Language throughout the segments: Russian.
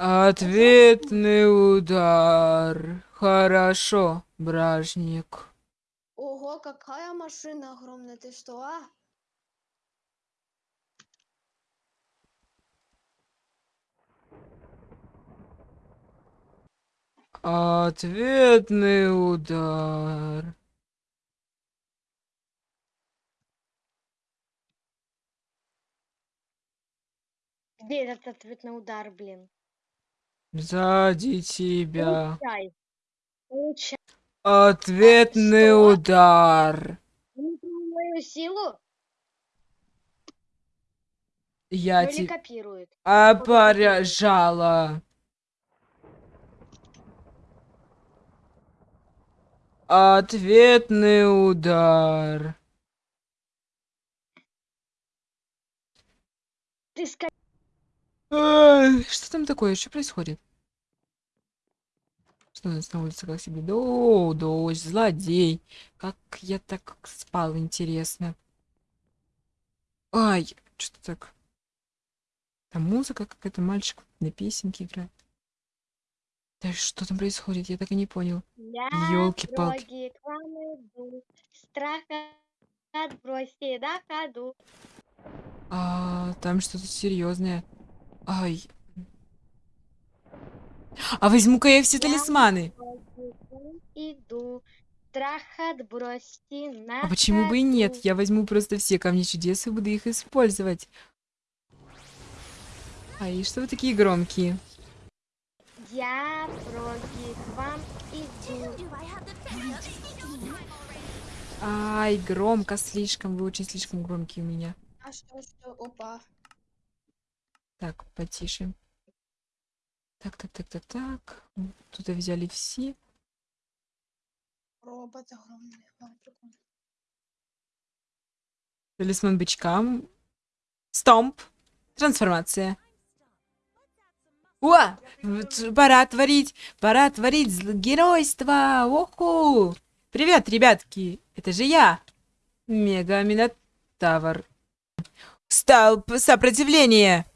Ответный удар. Хорошо, бражник. Ого, какая машина огромная, ты что, а? Ответный удар. Где этот ответный удар, блин? Сзади тебя. Получай. Получай. Ответный что? удар. Понял мою силу? Я Ну тебя копирует? опоряжала. Ответный удар. Ты. Что там такое? Что происходит? Что у нас на улице как себе? О, дождь, злодей. Как я так спал, интересно. Ай, что так? Там музыка какая-то, мальчик на песенке играет. Да что там происходит? Я так и не понял. Иду, страха отбросьте на ходу. А, там что-то серьезное. Ай. А возьму-ка я все талисманы. дороги к вам Иду, страх отбросьте на А почему бы и нет? Я возьму просто все камни чудес и буду их использовать. Ай, что вы такие громкие? Я дороги к вам иду. Ай, громко слишком. Вы очень слишком громкие у меня. А что, что, опа. Так, потише. Так, так, так, так, так. Тут взяли все. Робот огромный. Талисман бычка. Стомп. Трансформация. О! Пора творить, пора творить геройство! Оху! Привет, ребятки! Это же я! Мега Минотавр. Столб сопротивления!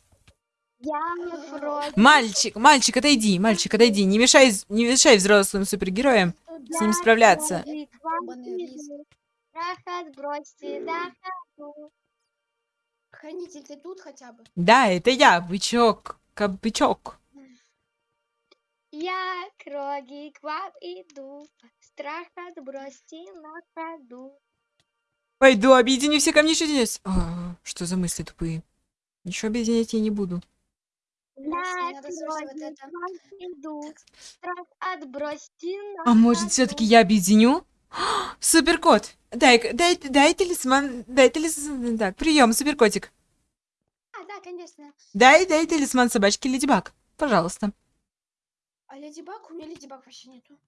Мальчик, мальчик, отойди, мальчик, отойди. Не мешай, не мешай взрослым супергероям с ним справляться. Хранитель, ты тут хотя бы? Да, это я, бычок, кабычок. Я к роги к вам иду, страх отбросьте на ходу. Пойду объединю все камни чудес. А, что за мысли тупые? Ничего объединять я не буду. Надо вот это. иду, страх отбросьте А может, все-таки я объединю? Суперкот! Дай, дай, дай талисман, дай талисман. Так, прием, суперкотик. А, да, конечно. Дай, дай талисман собачки Леди Баг. Пожалуйста. А Леди Баг? У меня Леди Баг вообще нету.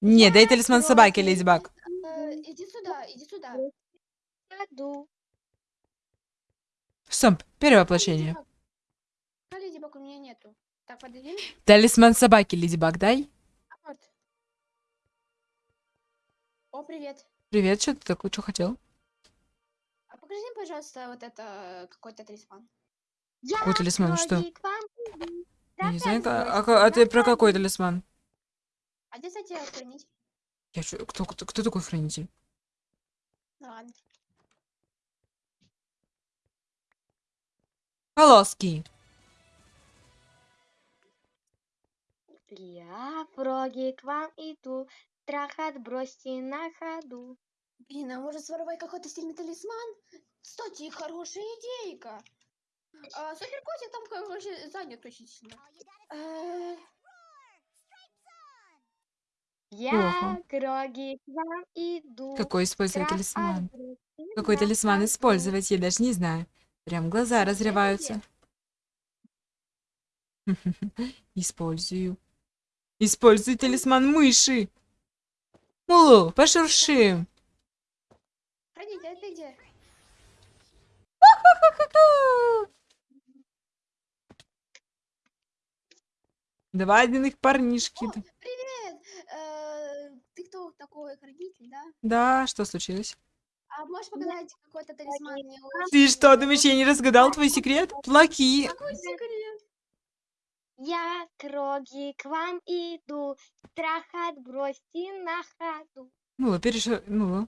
Не, дай талисман собаки. Леди Баг. Э, иди сюда, иди сюда. ходу. Стоп, первое воплощение. А Леди Баг у меня нету. Так, подойди. Талисман собаки Леди Баг, дай. Вот. О, привет. Привет, что ты такой, что хотел? А покажи мне, пожалуйста, вот это какой-то талисман. Какой талисман, что? Я не знаю, а, а- а ты про какой талисман? А где, кстати, хранитель? Я чё- кто, кто, кто такой хранитель? Ну ладно. Полоски. Я в роги к вам иду, страх отбросьте на ходу. Блин, а может своровать какой-то стильный талисман? Кстати, хорошая идейка. А, суперкотик там, короче, занят очень сильно. Э, Я к роги к вам иду. Какой использовать страх талисман? Какой талисман использовать, я даже не знаю. Прям глаза разрываются. Использую. Используй талисман мыши. Мулу, а ты где? Два одних парнишки. О, привет! Э, ты кто такой хранитель, да? Да, что случилось? А можешь показать какой-то талисман Ты что, думаешь, я не разгадал твой секрет? Плаки. Какой секрет? Я к Роги к вам иду, страх отбросьте на ходу. Ну, перешел, ну,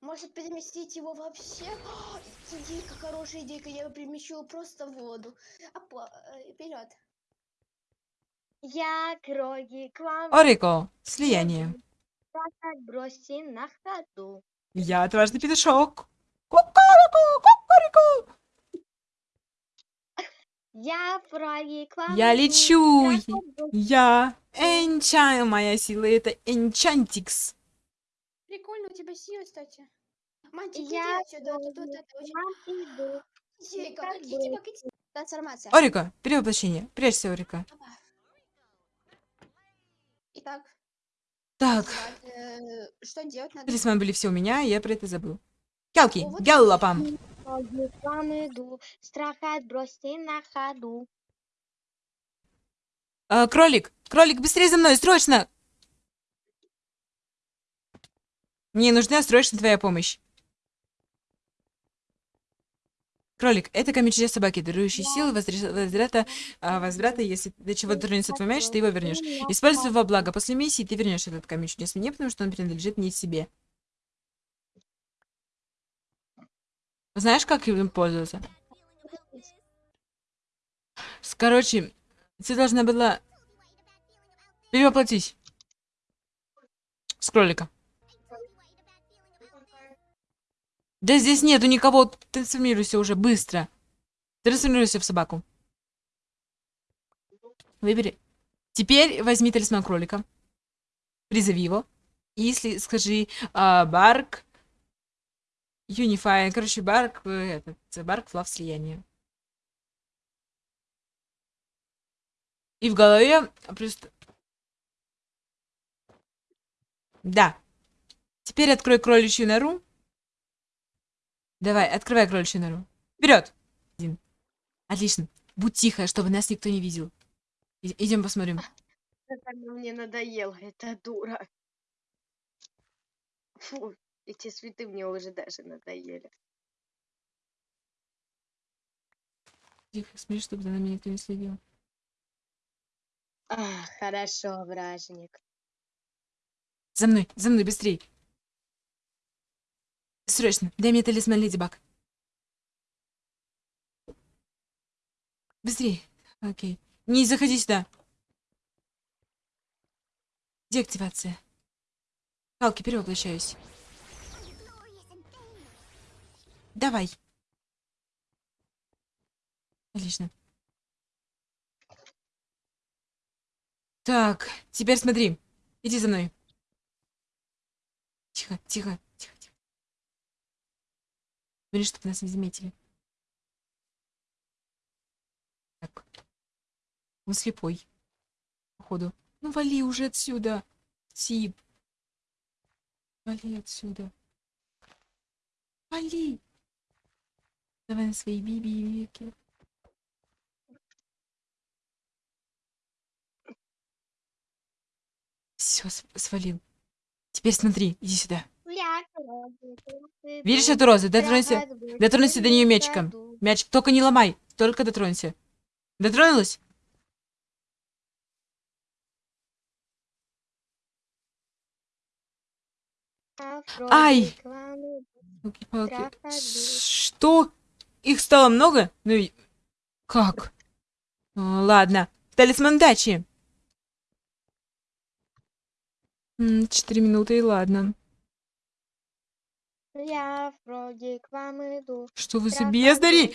Может переместить его вообще? О, идейка, хорошая идейка. Я его перемещу просто в воду. Опа, э, вперед. Я к Роги к вам Орико, слияние. страх отбросьте на ходу. Я отважный петушок. Я вам Я лечу. Я энчан, моя сила это энчантикс. Прикольно у тебя сила, кстати. Мантик, Я иди отсюда, тут к очень... Трансформация. Орико, перевоплощение. Прячься, Орико. Опа. Итак, Так, э, что делать надо? талисман были все у меня, я про это забыл. Келки, вот геллопам. Роги к вам иду, страх отбросьте на ходу. А, кролик, кролик, быстрее за мной, срочно! Мне нужна срочно твоя помощь. Кролик, это камень чудес собаки, дарующий силы возврата, а, возврата, если до чего дотронется твой мяч, ты его вернешь. Используй во благо. После миссии ты вернешь этот камень чудес мне, потому что он принадлежит не себе. Знаешь, как им пользоваться? Короче, ты должна была перевоплотить с кролика. Да здесь нету никого. Трансформируйся уже быстро. Трансформируйся в собаку. Выбери. Теперь возьми талисман кролика. Призови его. И если скажи а, Барк. Unify. Короче, Барк. э, Этот. Барк флав слияние. И в голове просто... Да. Теперь открой кроличью нору. Давай, открывай кроличью нору. Вперед! Один. Отлично. Будь тихо, чтобы нас никто не видел. идем посмотрим. Мне надоела, эта дура. Фу, эти цветы мне уже даже надоели. Тихо, смотри, чтобы за нами никто не следил. А, хорошо, вражник. За мной, за мной, быстрей. Срочно, дай мне талисман Леди Баг. Быстрей. Окей. Не заходи сюда. Деактивация. Калки, перевоплощаюсь. Давай. Отлично. Так, теперь смотри. Иди за мной. Тихо, тихо, тихо, тихо. Смотри, чтобы нас не заметили. Так. Он слепой. Походу. Ну, вали уже отсюда. Тип. Вали отсюда. Вали. Давай на свои биби веки. Все, свалил. Теперь смотри, иди сюда. Видишь эту розу? Дотронься. Дотронься до нее мячиком. Мяч, только не ломай, только дотронься. Дотронулась? Ай! Что? Их стало много? Ну и... Как? А, ладно. Талисман дачи. Четыре минуты, и ладно. Я в Роги к вам иду. Что вы за бездари?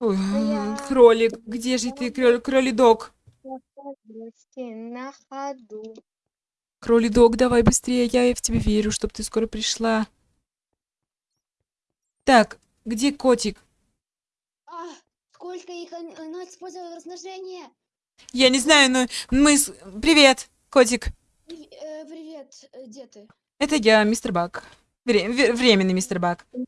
Ой, Я- кролик, где же ты, кролик, кролидок? На ходу. Кролидок, давай быстрее, я в тебя верю, чтобы ты скоро пришла. Так, где котик? А, сколько их он- она использовала размножение? Я не знаю, но мы... с- Привет, котик. Э, привет, э, где ты? Это я, мистер Бак. Вре- временный мистер Бак. А,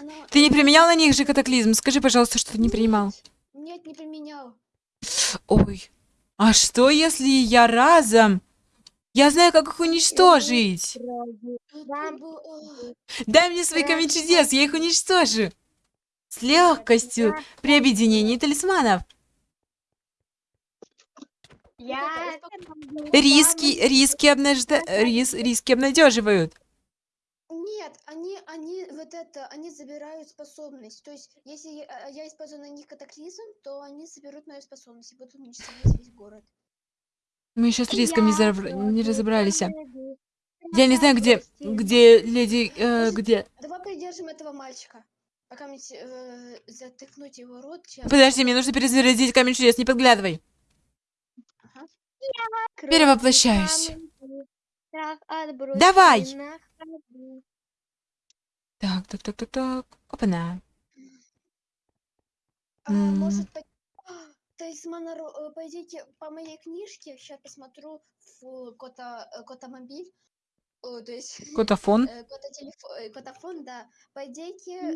она... Ты не применял на них же катаклизм? Скажи, пожалуйста, что ты не принимал. Нет, Нет, не применял. Ой, а что если я разом Я знаю, как их уничтожить. Дай мне свои камни чудес, я их уничтожу. С легкостью при объединении талисманов. Риски, риски, обнажда... рис, риски обнадеживают. Нет, они, они, вот это, они забирают способность. То есть, если я, а, я использую на них катаклизм, то они заберут мою способность и будут уничтожать весь город. Мы еще с риском не, зараб- не разобрались. Я не знаю, где, где леди, э, где... Давай придержим этого мальчика. Пока мне э, затыкнуть его рот чем Подожди, мне нужно перезарядить камень чудес, не подглядывай. Ага. Перевоплощаюсь. Давай! Так, так, так, так, так. Опа-на. А, М. может, по... А, талисман Ро- э, пойдите по моей книжке, сейчас посмотрю в кота, э, котомобиль. О, то есть Котофон. э, кототелефо- э, котофон, да. Пойдите, э,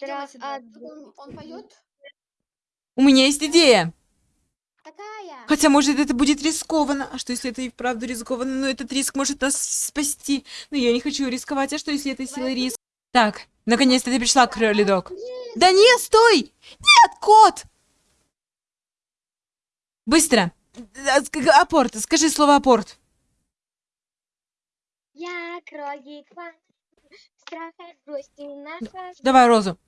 идём сюда. Тут он, он поет. У меня есть идея. Хотя, может, это будет рискованно. А что, если это и вправду рискованно? Но этот риск может нас спасти. Но я не хочу рисковать. А что, если это сила риск? Так, наконец-то ты пришла, кролидок. Да нет, стой! Нет, кот! Быстро! Апорт, скажи слово апорт. Я кролик страха грусти. Давай розу.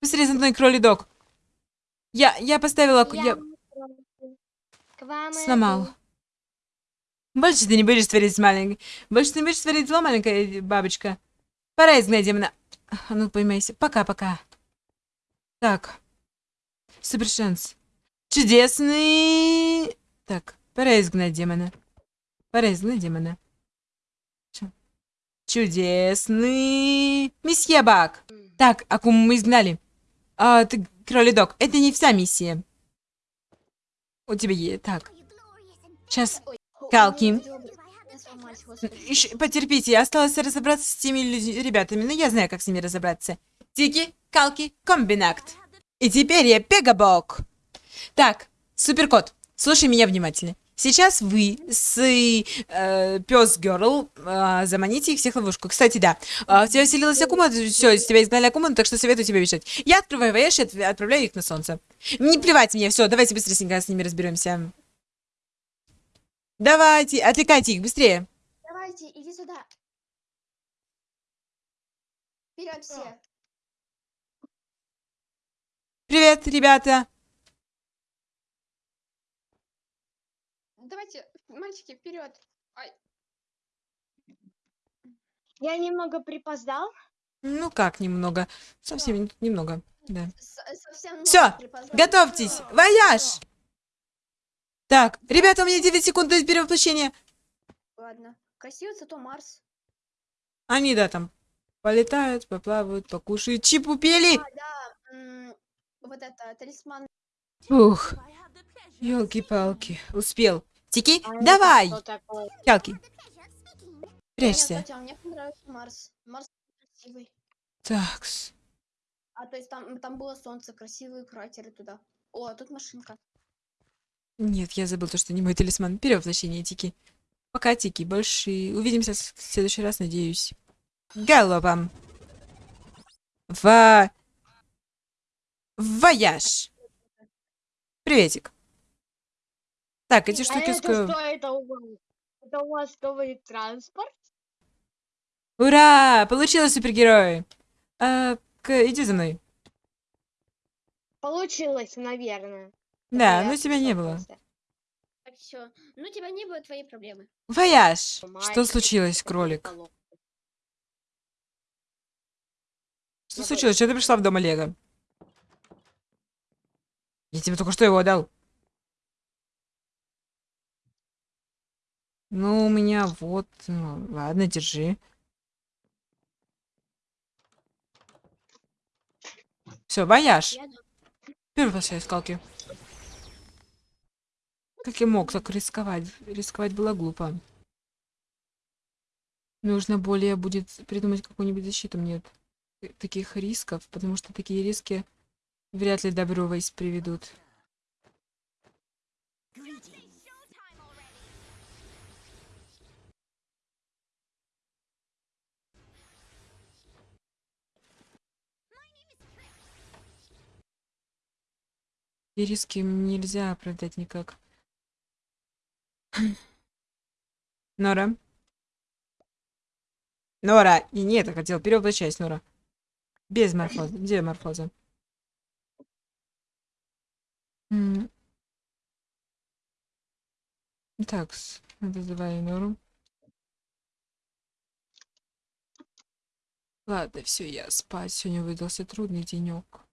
Быстрее за мной, кролидок. Я, я поставила... Я вам сломал. Больше ты не будешь творить маленькой. Больше ты не будешь творить зло, маленькая бабочка. Пора изгнать демона. А ну, поймайся. Пока-пока. Так. Супер шанс. Чудесный. Так, пора изгнать демона. Пора изгнать демона. Чудесный. Месье Бак. Так, Акуму мы изгнали. А, ты, кролидок, это не вся миссия. У тебя есть... Так. Сейчас Калки. потерпите, осталось разобраться с теми ребятами, но я знаю, как с ними разобраться. Тики, калки, комбинакт. И теперь я Пегабок. Так, суперкот, слушай меня внимательно. Сейчас вы с э, пес Герл э, заманите их всех в ловушку. Кстати, да, э, в тебя вселилась Акума, все, из тебя изгнали Акуму, так что советую тебе бежать. Я открываю вояж и отв- отправляю их на солнце. Не плевать мне, все, давайте быстренько с ними разберемся. Давайте, отвлекайте их, быстрее. Давайте, иди сюда. Вперед все. Привет, ребята. Давайте, мальчики, вперед. Я немного припоздал. Ну как немного? Совсем немного. Да. Совсем Всё, ноль припоздал. Готовьтесь! Вояж! Так, ребята, у меня 9 секунд до перевоплощения. Ладно. Красивый зато Марс. Они, да, там полетают, поплавают, покушают. Чипупели! А, да. м, Вот это, талисман. Ух, елки-палки. Успел. Тики, А давай! Нет, прячься. Катя, мне понравился Марс. Марс красивый. Такс. А то есть там, там было солнце, красивые кратеры туда. О, а тут машинка. Нет, я забыл то, что не мой талисман. Перевоплощение, Тики. Пока, Тики, больше увидимся в следующий раз, надеюсь. Галопом. Ва... Вояж. Приветик. Так, эти А штуки... это ско- что это у вас? Это у вас новый транспорт? Ура! Получилось, супергерои! А, к- иди за мной. Получилось, наверное. Да, Я но тебя не было. запутался. Так, все. Ну, тебя не было, твои проблемы. Вояж! Что случилось, это кролик? Что случилось? Что ты пришла в дом Олега? Я тебе только что его отдал. Ну, у меня вот... ну, ладно, держи. Все, вояж. Я. Первый скалки. Как я мог так рисковать? Рисковать было глупо. Нужно более будет придумать какую-нибудь защиту мне от таких рисков, потому что такие риски вряд ли добро приведут. И риски нельзя оправдать никак. Нора. Нора! И не это хотел, перевоплощайся, Нора. Без морфоза. Где морфоза? Так, вызываю Нору. Ладно, все, я спать. Сегодня выдался трудный денек.